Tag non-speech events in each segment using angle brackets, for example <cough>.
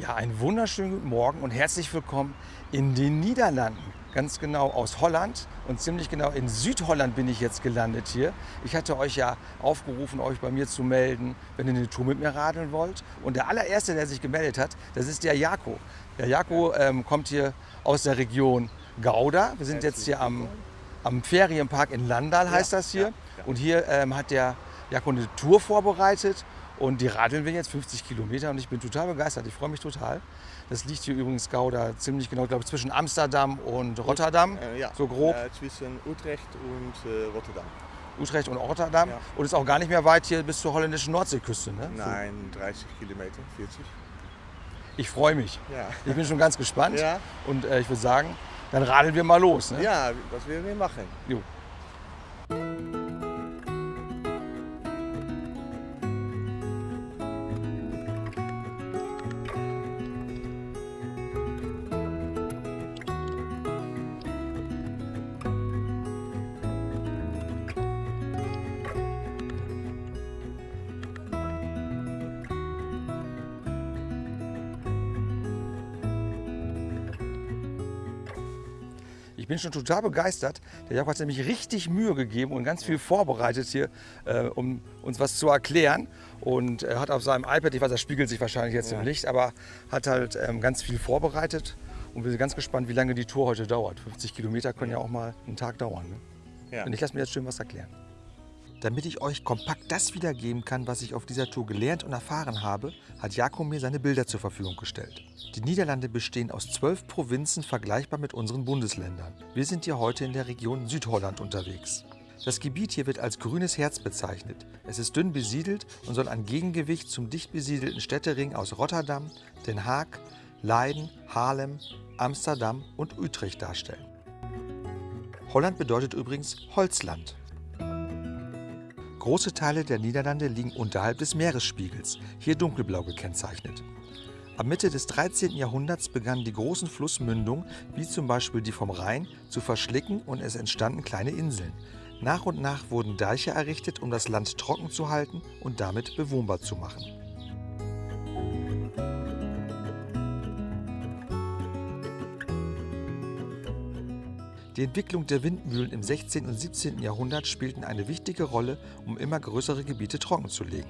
Ja, einen wunderschönen guten Morgen und herzlich willkommen in den Niederlanden. Ganz genau aus Holland und ziemlich genau in Südholland bin ich jetzt gelandet hier. Ich hatte euch ja aufgerufen, euch bei mir zu melden, wenn ihr eine Tour mit mir radeln wollt. Und der allererste, der sich gemeldet hat, das ist der Jako. Der Jako ähm, kommt hier aus der Region Gouda. Wir sind jetzt hier am, am Ferienpark in Landal, heißt das hier. Und hier ähm, hat der Jako eine Tour vorbereitet und die radeln wir jetzt 50 Kilometer und ich bin total begeistert. Ich freue mich total. Das liegt hier übrigens Gouda ziemlich genau, glaube ich, zwischen Amsterdam und Rotterdam. Äh, ja, so grob. Äh, zwischen Utrecht und äh, Rotterdam. Utrecht und Rotterdam. Ja. Und ist auch gar nicht mehr weit hier bis zur holländischen Nordseeküste. Ne? Nein, 30 Kilometer, 40. So. Ich freue mich. Ja. Ich bin schon ganz gespannt. Ja. Und äh, ich würde sagen, dann radeln wir mal los. Ne? Ja, das werden wir machen. Jo. Ich bin schon total begeistert. Der Jakob hat nämlich richtig Mühe gegeben und ganz viel vorbereitet hier, äh, um uns was zu erklären. Und er hat auf seinem iPad, ich weiß, das spiegelt sich wahrscheinlich jetzt Ja. im Licht, aber hat halt ähm, ganz viel vorbereitet. Und wir sind ganz gespannt, wie lange die Tour heute dauert. 50 Kilometer können ja auch mal einen Tag dauern. Ne? Ja. Und ich lasse mir jetzt schön was erklären. Damit ich euch kompakt das wiedergeben kann, was ich auf dieser Tour gelernt und erfahren habe, hat Jakob mir seine Bilder zur Verfügung gestellt. Die Niederlande bestehen aus zwölf Provinzen vergleichbar mit unseren Bundesländern. Wir sind hier heute in der Region Südholland unterwegs. Das Gebiet hier wird als grünes Herz bezeichnet. Es ist dünn besiedelt und soll ein Gegengewicht zum dicht besiedelten Städtering aus Rotterdam, Den Haag, Leiden, Haarlem, Amsterdam und Utrecht darstellen. Holland bedeutet übrigens Holzland. Große Teile der Niederlande liegen unterhalb des Meeresspiegels, hier dunkelblau gekennzeichnet. Ab Mitte des 13. Jahrhunderts begannen die großen Flussmündungen, wie zum Beispiel die vom Rhein, zu verschlicken und es entstanden kleine Inseln. Nach und nach wurden Deiche errichtet, um das Land trocken zu halten und damit bewohnbar zu machen. Die Entwicklung der Windmühlen im 16. und 17. Jahrhundert spielten eine wichtige Rolle, um immer größere Gebiete trockenzulegen.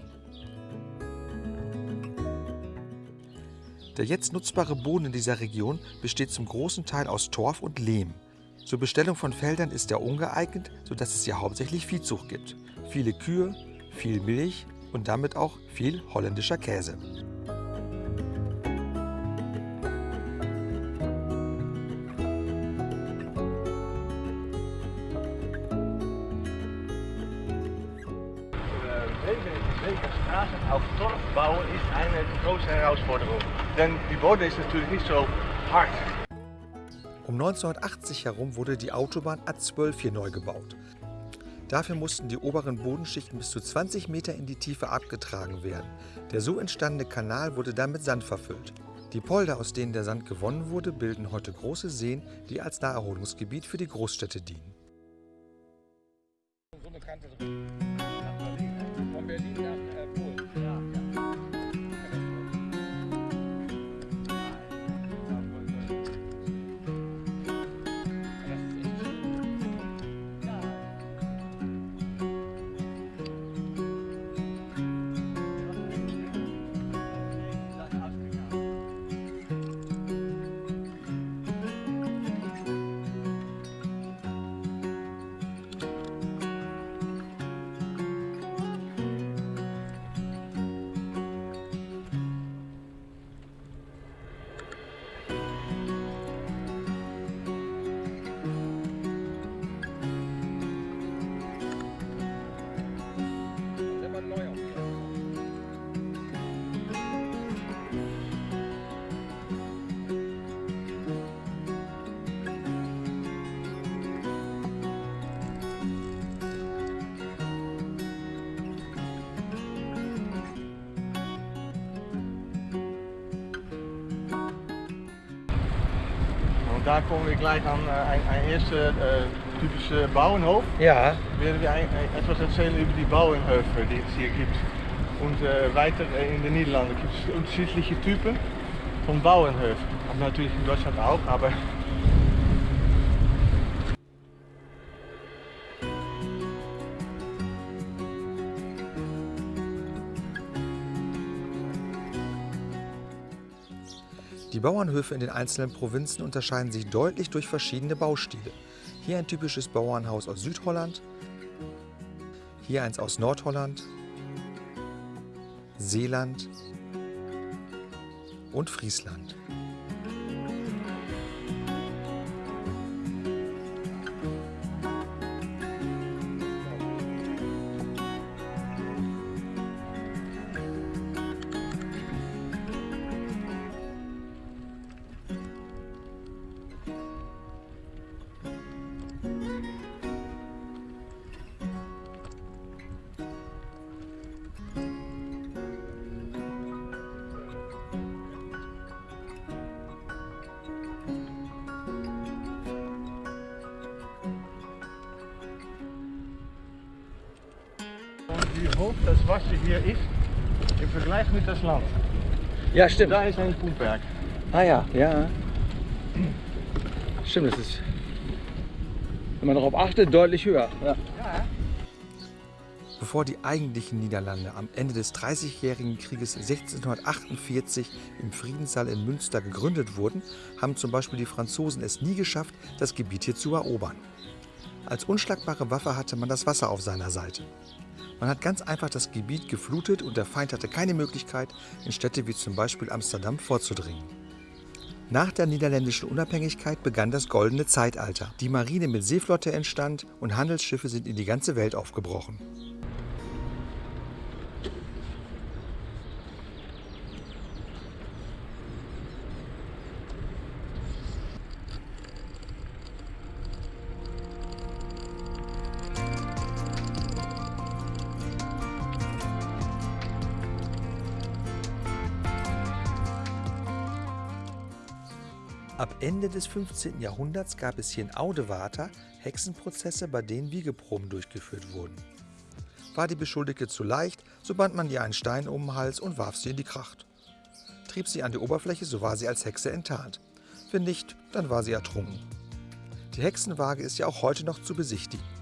Der jetzt nutzbare Boden in dieser Region besteht zum großen Teil aus Torf und Lehm. Zur Bestellung von Feldern ist er ungeeignet, sodass es hier hauptsächlich Viehzucht gibt. Viele Kühe, viel Milch und damit auch viel holländischer Käse. Eine große Herausforderung. Denn die Boden ist natürlich nicht so hart. Um 1980 herum wurde die Autobahn A12 hier neu gebaut. Dafür mussten die oberen Bodenschichten bis zu 20 Meter in die Tiefe abgetragen werden. Der so entstandene Kanal wurde dann mit Sand verfüllt. Die Polder, aus denen der Sand gewonnen wurde, bilden heute große Seen, die als Naherholungsgebiet für die Großstädte dienen. Von Berlin nach Und da kommen wir gleich an äh, ein, ein erster äh, typischer Bauernhof. Ja, Werden wir ein, ein, etwas erzählen über die Bauernhöfe, die es hier gibt. Und äh, weiter in den Niederlanden gibt es unterschiedliche Typen. von Bauernhöfen. Natürlich in Deutschland auch, aber Die Bauernhöfe in den einzelnen Provinzen unterscheiden sich deutlich durch verschiedene Baustile. Hier ein typisches Bauernhaus aus Südholland, hier eins aus Nordholland, Seeland und Friesland. Das Wasser hier ist im Vergleich mit das Land. Ja, stimmt. Da ist ein Pumpwerk. Ah ja, ja. Stimmt, das ist, wenn man darauf achtet, deutlich höher. Ja. Bevor die eigentlichen Niederlande am Ende des Dreißigjährigen Krieges 1648 im Friedenssaal in Münster gegründet wurden, haben zum Beispiel die Franzosen es nie geschafft, das Gebiet hier zu erobern. Als unschlagbare Waffe hatte man das Wasser auf seiner Seite. Man hat ganz einfach das Gebiet geflutet und der Feind hatte keine Möglichkeit, in Städte wie zum Beispiel Amsterdam vorzudringen. Nach der niederländischen Unabhängigkeit begann das Goldene Zeitalter. Die Marine mit Seeflotte entstand und Handelsschiffe sind in die ganze Welt aufgebrochen. Ende des 15. Jahrhunderts gab es hier in Audewater Hexenprozesse, bei denen Wiegeproben durchgeführt wurden. War die Beschuldigte zu leicht, so band man ihr einen Stein um den Hals und warf sie in die Kracht. Trieb sie an die Oberfläche, so war sie als Hexe enttarnt. Wenn nicht, dann war sie ertrunken. Die Hexenwaage ist ja auch heute noch zu besichtigen.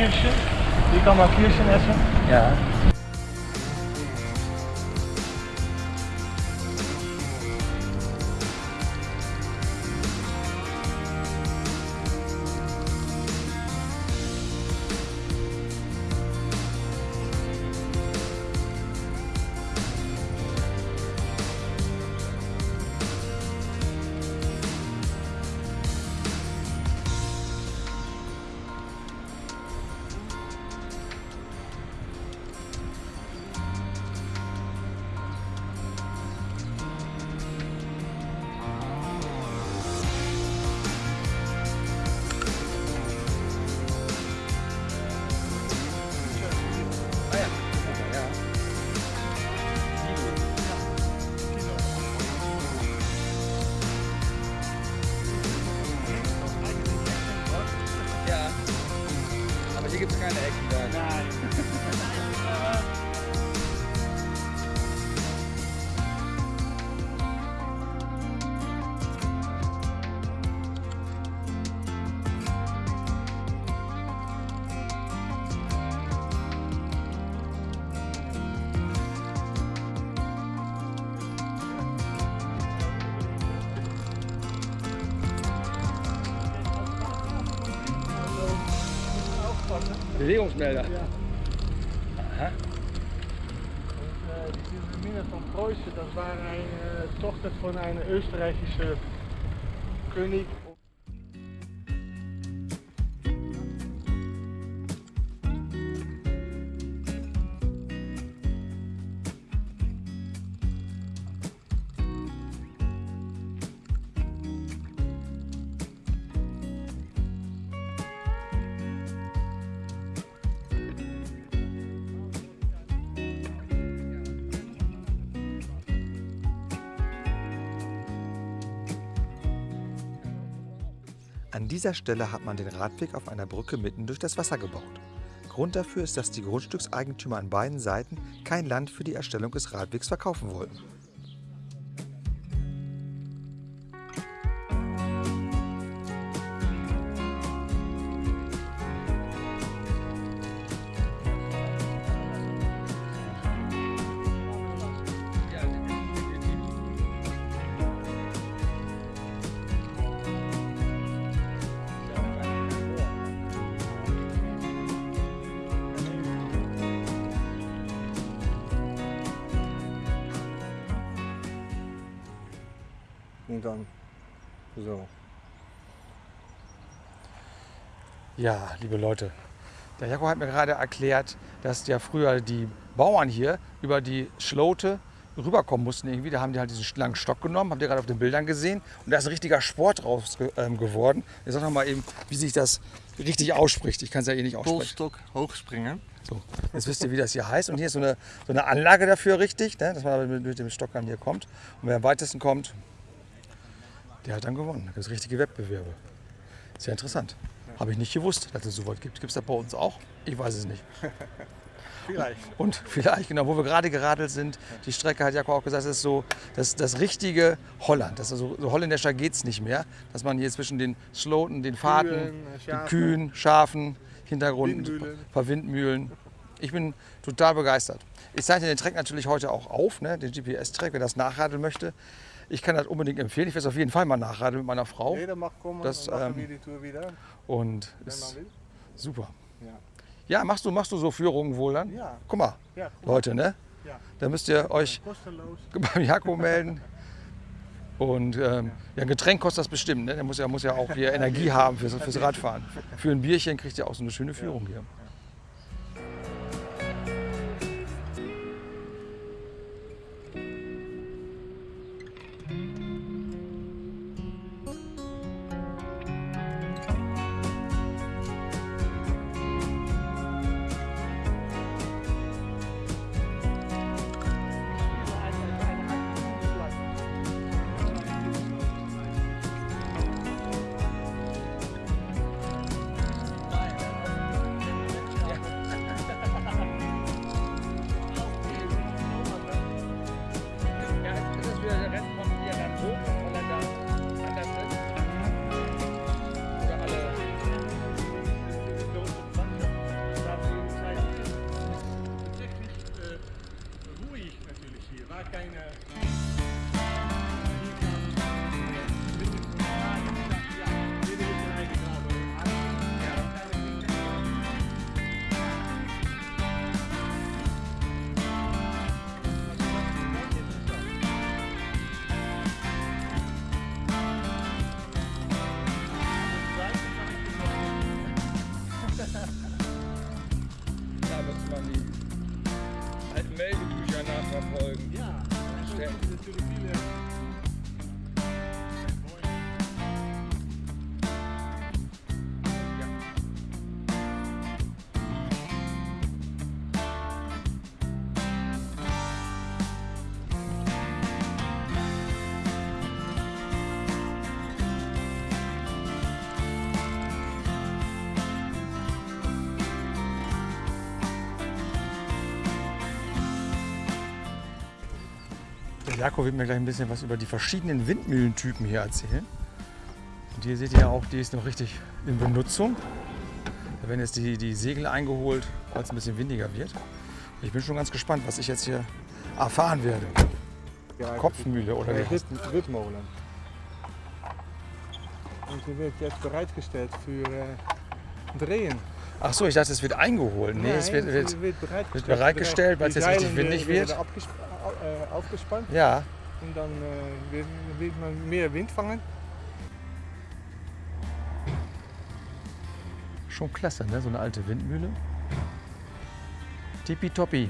Kirschen. Hier kann man Kirschen essen. Ja. Gibt es keine Eckenberge. Nein. Bewegungsmelder. unique An dieser Stelle hat man den Radweg auf einer Brücke mitten durch das Wasser gebaut. Grund dafür ist, dass die Grundstückseigentümer an beiden Seiten kein Land für die Erstellung des Radwegs verkaufen wollten. Ja, liebe Leute, der Jakob hat mir gerade erklärt, dass ja früher die Bauern hier über die Schlote rüberkommen mussten irgendwie. Da haben die halt diesen langen Stock genommen, habt ihr gerade auf den Bildern gesehen. Und da ist ein richtiger Sport draus ähm, geworden. Ich sag noch mal eben, wie sich das richtig ausspricht. Ich kann es ja eh nicht aussprechen. Polstok hoogspringen. So, jetzt wisst ihr, wie das hier heißt. Und hier ist so eine, so eine Anlage dafür richtig, ne, dass man mit, mit dem Stock dann hier kommt. Und wer am weitesten kommt, der hat dann gewonnen. Da gibt es richtige Wettbewerbe. Sehr interessant. Habe ich nicht gewusst, dass es so was gibt. Gibt es das bei uns auch? Ich weiß es nicht. <laughs> Vielleicht. Und vielleicht, genau, wo wir gerade geradelt sind, die Strecke hat Jakob auch gesagt, das ist so das, das richtige Holland. Das so, so holländischer geht es nicht mehr. Dass man hier zwischen den Sloten, den Fahrten, Kühen, den Schafen. Kühen, Schafen, Hintergrund, Windmühlen. ein paar Windmühlen. Ich bin total begeistert. Ich zeichne den Track natürlich heute auch auf, ne, den GPS-Track, wer das nachradeln möchte. Ich kann das unbedingt empfehlen. Ich werde es auf jeden Fall mal nachradeln mit meiner Frau. Jeder mag kommen Das, und machen ähm, wir die Tour wieder, Und wenn ist man will. super. Ja. Ja, machst du, machst du so Führungen wohl dann? Ja. Guck mal, Ja, guck mal. Leute, ne? Ja. Da müsst ihr euch Kostenlos. <laughs> beim Jakob melden. Und ähm, ja, ein Getränk kostet das bestimmt. Ne? Der muss ja, muss ja auch hier <laughs> Energie haben fürs, fürs Radfahren. Für ein Bierchen kriegt ihr auch so eine schöne Führung hier. Stellen. Jakob wird mir gleich ein bisschen was über die verschiedenen Windmühlentypen hier erzählen. Und hier seht ihr auch, die ist noch richtig in Benutzung. Da werden jetzt die, die Segel eingeholt, weil es ein bisschen windiger wird. Ich bin schon ganz gespannt, was ich jetzt hier erfahren werde. Kopfmühle oder wie heißt Wit, Witmolen. Und die wird jetzt bereitgestellt für äh, Drehen. Ach so, ich dachte, es wird eingeholt. Nee, es wird, wird, wird bereitgestellt, wird bereitgestellt, weil es jetzt richtig windig werden wird. Äh, aufgespannt Ja, und dann äh, wird, wird man mehr Wind fangen. schon klasse, ne? So eine alte Windmühle. Tippitoppi.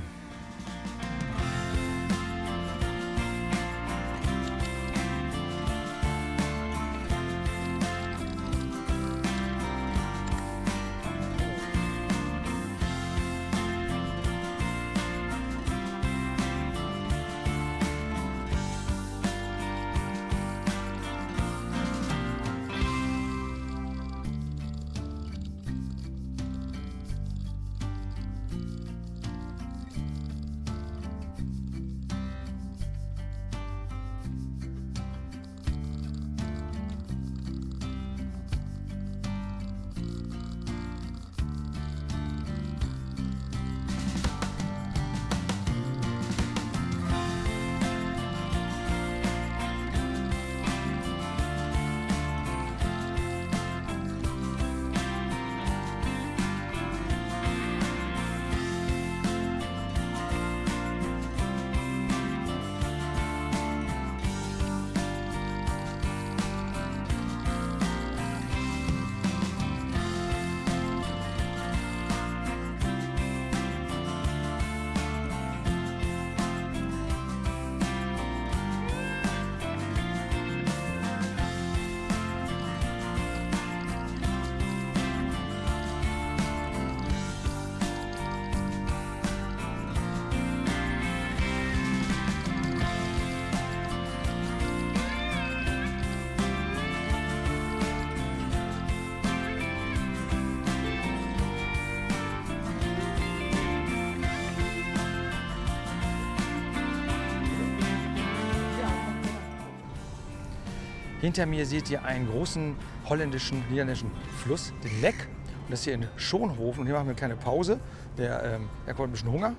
Hinter mir seht ihr einen großen holländischen, niederländischen Fluss, den Leck. Und das hier in Schonhofen. Und hier machen wir eine kleine Pause. Der, ähm, er kommt ein bisschen Hunger.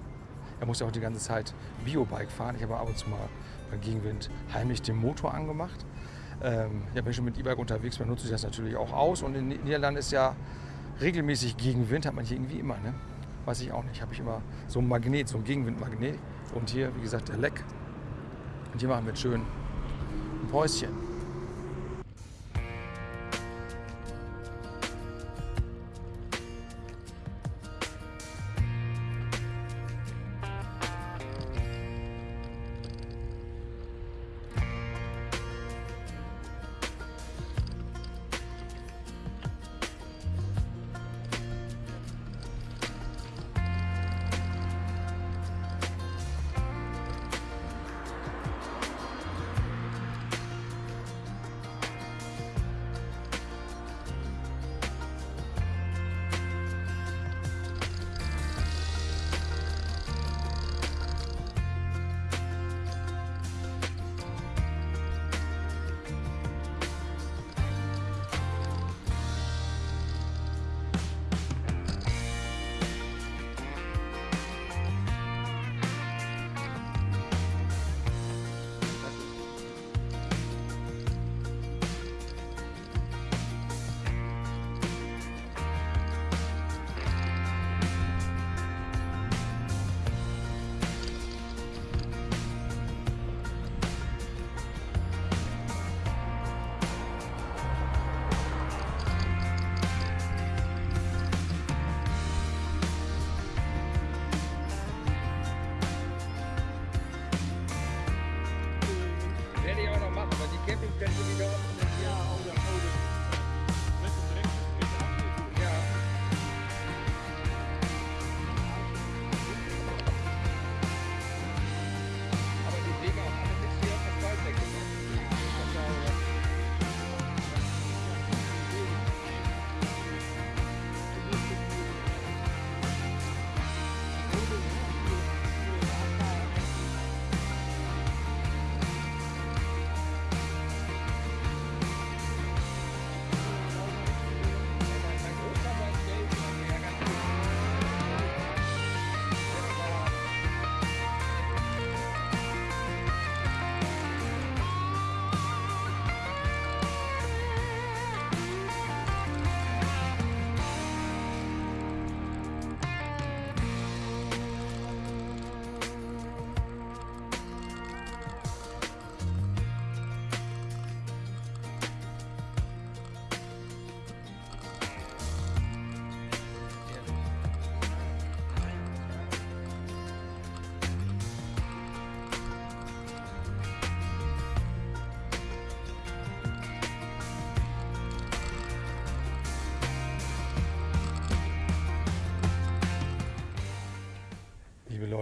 Er muss ja auch die ganze Zeit Biobike fahren. Ich habe ab und zu mal bei Gegenwind heimlich den Motor angemacht. Ähm, ja, ich schon mit E-Bike unterwegs bin, nutze ich das natürlich auch aus. Und in den Niederlanden ist ja regelmäßig Gegenwind, hat man hier irgendwie immer. Ne? Weiß ich auch nicht. Habe ich immer so ein Magnet, so ein Gegenwindmagnet. Und hier, wie gesagt, der Leck. Und hier machen wir jetzt schön ein Päuschen.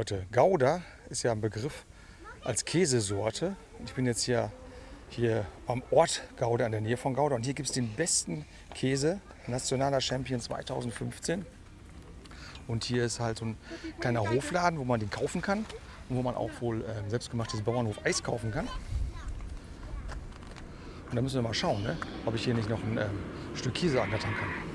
Leute, Gouda ist ja ein Begriff als Käsesorte. Ich bin jetzt hier, hier am Ort Gouda, in der Nähe von Gouda. Und hier gibt es den besten Käse, nationaler Champion 2015. Und hier ist halt so ein kleiner Hofladen, wo man den kaufen kann. Und wo man auch wohl äh, selbstgemachtes Bauernhof-Eis kaufen kann. Und da müssen wir mal schauen, ne? ob ich hier nicht noch ein ähm, Stück Käse angattern kann.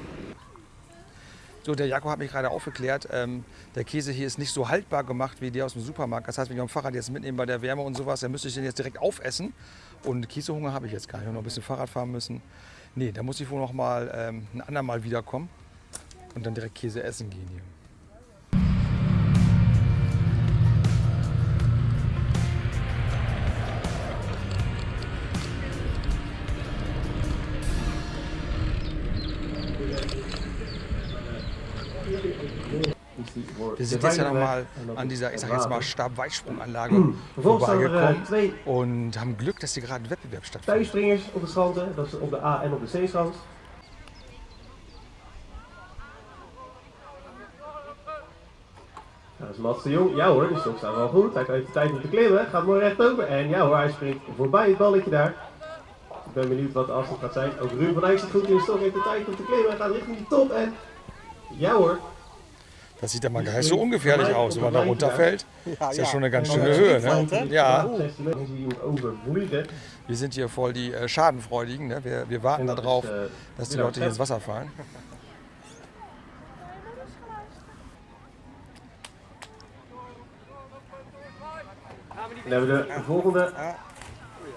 So, der Jakob hat mich gerade aufgeklärt, ähm, der Käse hier ist nicht so haltbar gemacht wie der aus dem Supermarkt. Das heißt, wenn ich am Fahrrad jetzt mitnehme bei der Wärme und sowas, dann müsste ich den jetzt direkt aufessen. Und Käsehunger habe ich jetzt gar nicht. Ich habe noch ein bisschen Fahrrad fahren müssen. Nee, da muss ich wohl noch mal ähm, ein andermal wiederkommen und dann direkt Käse essen gehen hier. Wir sind jetzt ja nochmal an dieser, ich sag jetzt mal, Stabweitsprunganlage er eh, vorbeigekommen twee und haben Glück, dass hier gerade ein Wettbewerb stattfindet. tuinspringers op de stranden. Dat is op de A en op de C-strand. Dat is Mats de Jong. Ja hoor, die stok staat wel goed. Hij heeft de tijd om te klimmen. Gaat mooi rechtdoor. En ja hoor, hij springt voorbij het balletje daar. Ik ben benieuwd wat de afstand gaat zijn. Ook Ruben van Eyck zit goed in de stok. Heeft de tijd om te klimmen. Hij gaat richting de top. En ja hoor. Das sieht ja mal gar nicht so ungefährlich aus, wenn man da runterfällt. Ist ja schon eine ganz schöne Höhe. Ne? Ja, 16 meter zie je hem overvliegen. wir sind hier voll die äh, Schadenfreudigen. Ne? Wir, wir warten En darauf, eh, dass die Leute hier ins Wasser fallen. Dan hebben we de volgende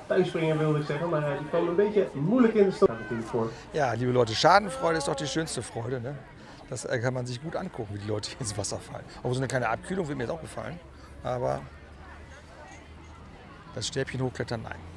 tuinspringer wilde ik zeggen, maar hij kwam een beetje moeilijk in de voor. Ja, liebe Leute, Schadenfreude ist doch die schönste Freude. Ne? Das äh, kann man sich gut angucken, wie die Leute ins Wasser fallen. Auch so eine kleine Abkühlung wird mir jetzt auch gefallen. Aber das Stäbchen hochklettern, nein.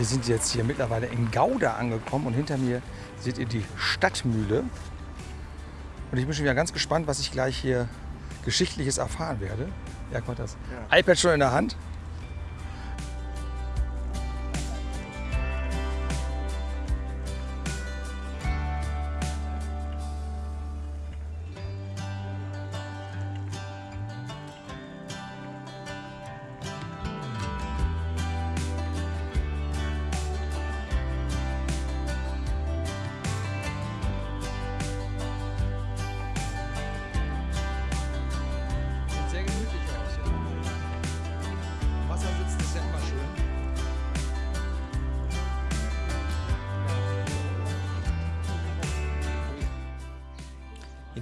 Wir sind jetzt hier mittlerweile in Gouda angekommen und hinter mir seht ihr die Stadtmühle. Und ich bin schon wieder ganz gespannt, was ich gleich hier Geschichtliches erfahren werde. Ja, kommt das iPad schon in der Hand.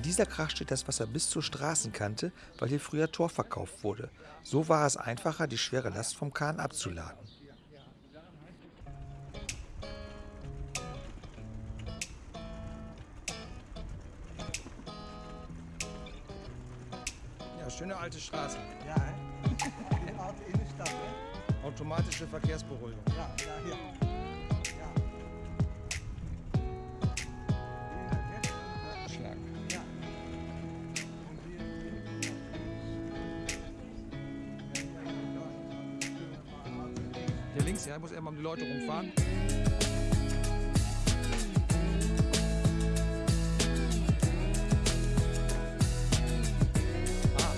Dieser Kracht steht das Wasser bis zur Straßenkante, weil hier früher Tor verkauft wurde. So war es einfacher, die schwere Last vom Kahn abzuladen. Ja, schöne alte Straße. Ja, alte Innenstadt, hè? Automatische Verkehrsberuhigung. Ja, ja, hier. Ja. Ja. Ja, muss erstmal um die Leute rumfahren. Ah.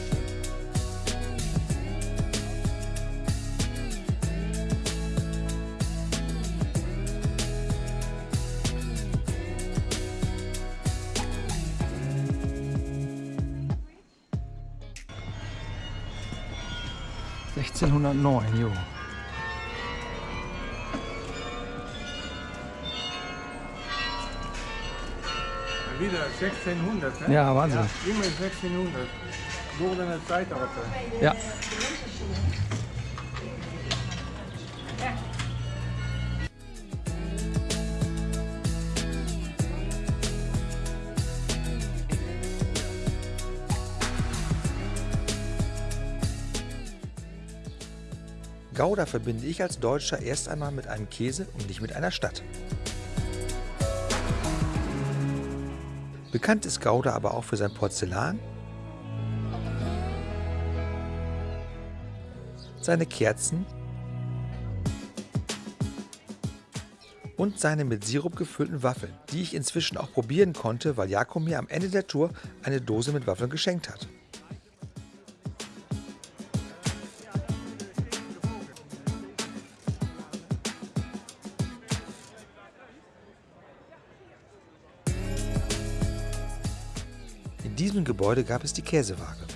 Sechzehnhundertneun, jo. Wieder 1600, hè? Ja, Wahnsinn. Ja, immer 1600. Goldene Zeitalter. Ja. Gouda verbinde ich als Deutscher erst einmal mit einem Käse und nicht mit einer Stadt. Bekannt ist Gouda aber auch für sein Porzellan, seine Kerzen und seine mit Sirup gefüllten Waffeln, die ich inzwischen auch probieren konnte, weil Jakob mir am Ende der Tour eine Dose mit Waffeln geschenkt hat. Diesem Gebäude gab es die Käsewaage.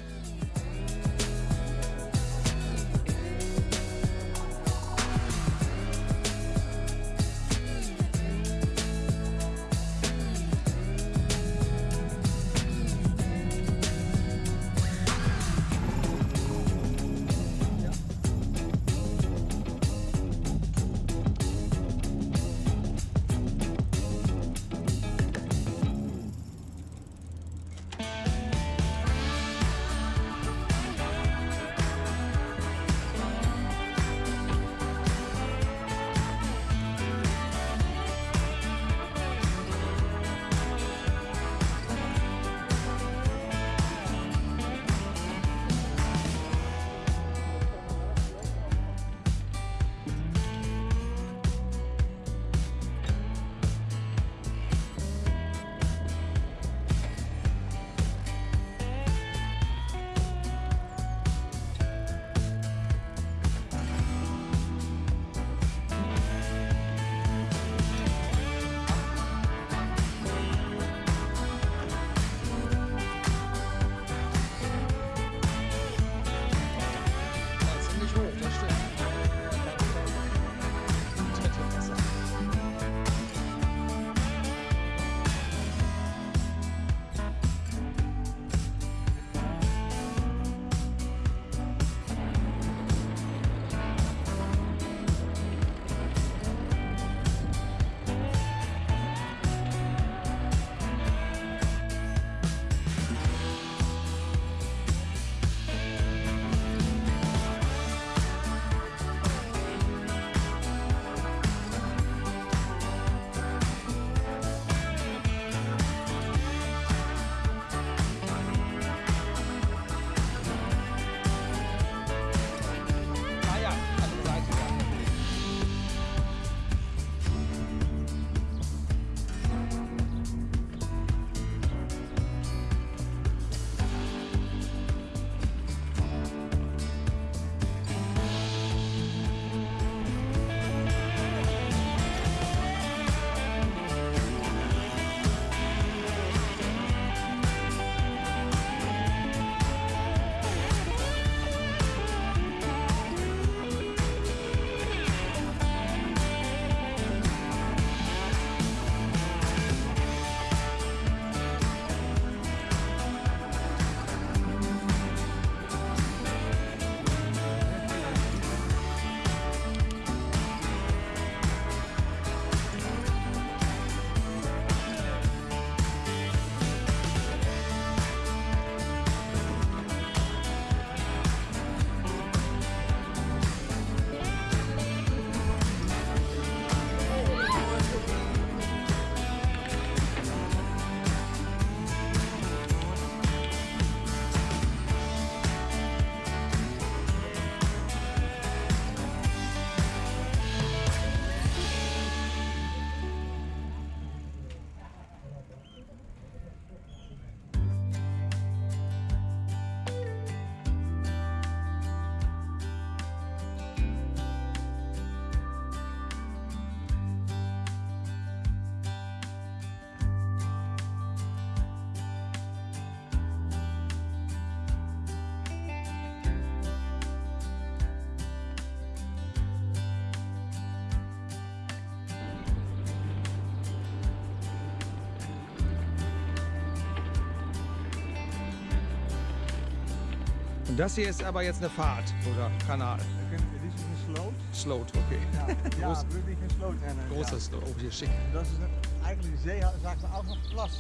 Und das hier ist aber jetzt eine Fahrt oder Kanal. We kunnen- Dit is een sloot. Sloot, okay. Ja, ja <laughs> Groß- wirklich een sloot. Eh, Großer ja. Sloot. Oh, hier schick. Dat is een, eigenlijk de zee zagen we ook nog plas.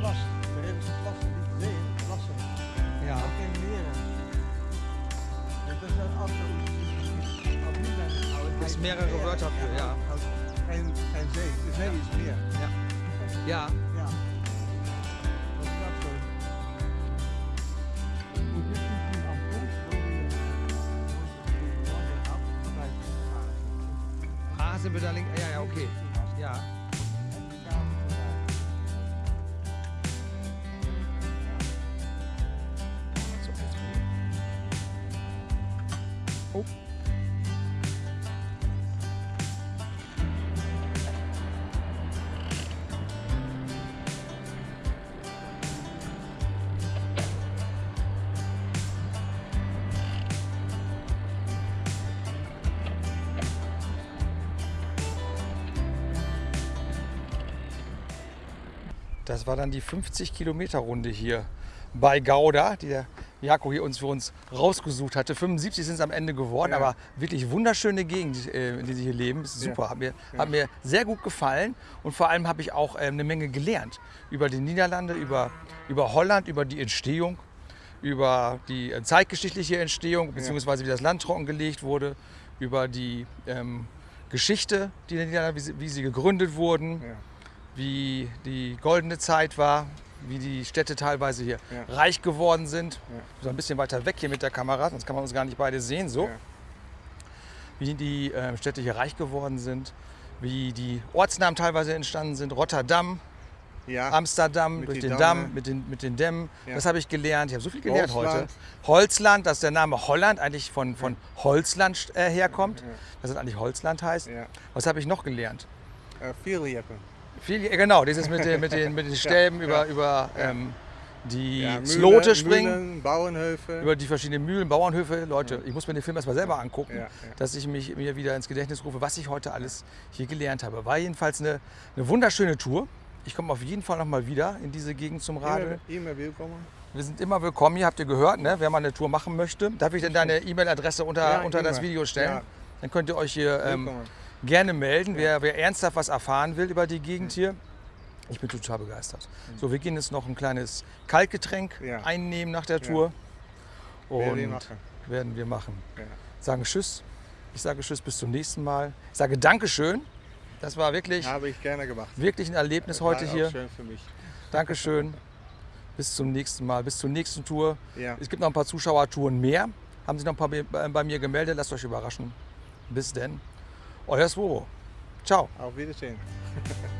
Plas. De Ridderse plassen, die zee, plassen. Ja. Ook in meren. Dus dat is een auto. Op die zijn oude Gibt's tijd mehrere. Wörter für, ja. En, en zee. De zee is meer. Ja. Ja. Sind wir da links? Ja, ja, okay. Ja. Das war dann die 50 Kilometer Runde hier bei Gouda, die der Jako hier uns für uns rausgesucht hatte. 75 sind es am Ende geworden, Ja. aber wirklich wunderschöne Gegend, äh, in der sie hier leben. Ist super, hat, mir, hat mir sehr gut gefallen und vor allem habe ich auch ähm, eine Menge gelernt über die Niederlande, über, über Holland, über die Entstehung, über die äh, zeitgeschichtliche Entstehung, beziehungsweise wie das Land trockengelegt wurde, über die ähm, Geschichte, die der Niederlande, wie sie, wie sie gegründet wurden, Ja. Wie die goldene Zeit war, wie die Städte teilweise hier Ja. reich geworden sind. Ja. So ein bisschen weiter weg hier mit der Kamera, sonst kann man uns gar nicht beide sehen. So. Ja. Wie die äh, Städte hier reich geworden sind, wie die Ortsnamen teilweise entstanden sind. Rotterdam. Amsterdam, Mit durch den Damme. Damm, mit den, mit den Dämmen. Das habe ich gelernt. Ich habe so viel gelernt heute. Holzland. Holzland, dass der Name Holland eigentlich von, von Holzland äh, herkommt. Dass es eigentlich Holzland heißt. Was habe ich noch gelernt? Äh, viel Jeppen. Viel, genau, dieses mit den, mit den, mit den <laughs> Stäben ja. über, über ähm, die Ja, Slote springen, Mühlen, Bauernhöfe. über die verschiedenen Mühlen, Bauernhöfe. Leute, ich muss mir den Film erstmal selber angucken, Ja, dass ich mich mir wieder ins Gedächtnis rufe, was ich heute alles hier gelernt habe. War jedenfalls eine, eine wunderschöne Tour. Ich komme auf jeden Fall noch mal wieder in diese Gegend zum immer, Radeln. immer willkommen. Wir sind immer willkommen hier, habt ihr gehört, ne? wer mal eine Tour machen möchte. Darf ich denn deine E-Mail-Adresse unter, unter das immer. Video stellen? Ja. Dann könnt ihr euch hier ähm. Gerne melden, wer, wer ernsthaft was erfahren will über die Gegend hier. Ich bin total begeistert. So, wir gehen jetzt noch ein kleines Kaltgetränk Ja. einnehmen nach der Tour. Werden Und wir machen. werden wir machen. Ja. Sagen Tschüss. Ich sage Tschüss, bis zum nächsten Mal. Ich sage Dankeschön. Das war wirklich, Habe ich gerne gemacht. wirklich ein Erlebnis War heute hier. schön für mich. Dankeschön. Bis zum nächsten Mal, bis zur nächsten Tour. Ja. Es gibt noch ein paar Zuschauertouren mehr. Haben sich noch ein paar bei bei mir gemeldet. Lasst euch überraschen. Bis denn. o resto voou. Tchau. Auf Wiedersehen. <laughs>